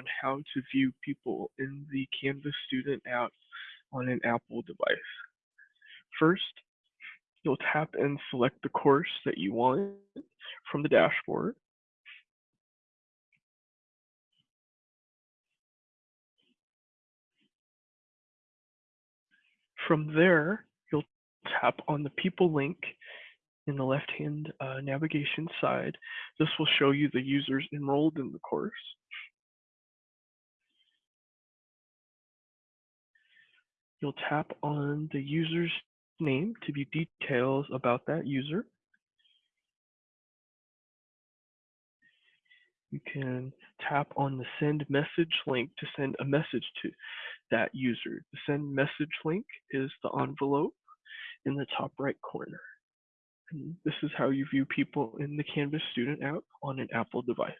on how to view people in the Canvas student app on an Apple device. First, you'll tap and select the course that you want from the dashboard. From there, you'll tap on the people link in the left-hand uh, navigation side. This will show you the users enrolled in the course. You'll tap on the user's name to view details about that user. You can tap on the send message link to send a message to that user. The send message link is the envelope in the top right corner. And this is how you view people in the Canvas student app on an Apple device.